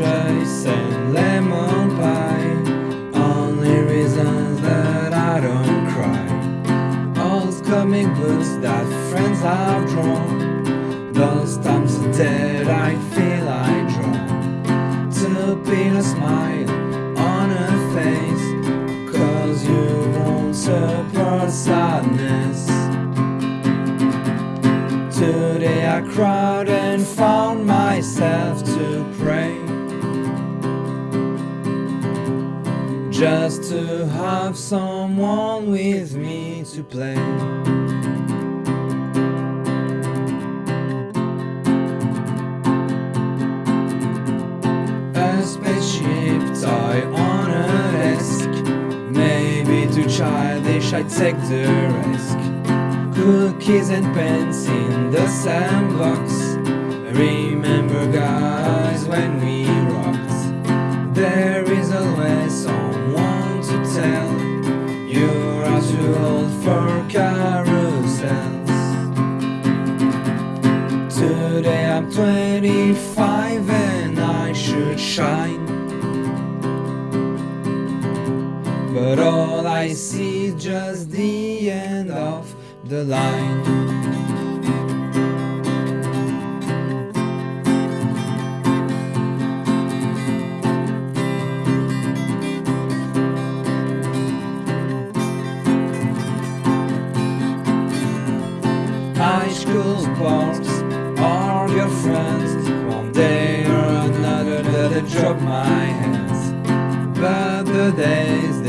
rejoice and lemon pie. Only reasons that I don't cry. All comic books that friends have drawn. Those times that I feel I draw. To put a smile on a face. Cause you won't support sadness. Today I cried and found myself to pray Just to have someone with me to play. A spaceship toy on a desk. Maybe too childish, I take the risk. Cookies and pens in the sandbox. Remember guys for carousels. Today I'm 25 and I should shine. But all I see is just the end of the line School sports are your friends. One day or another they'll drop my hands. But the days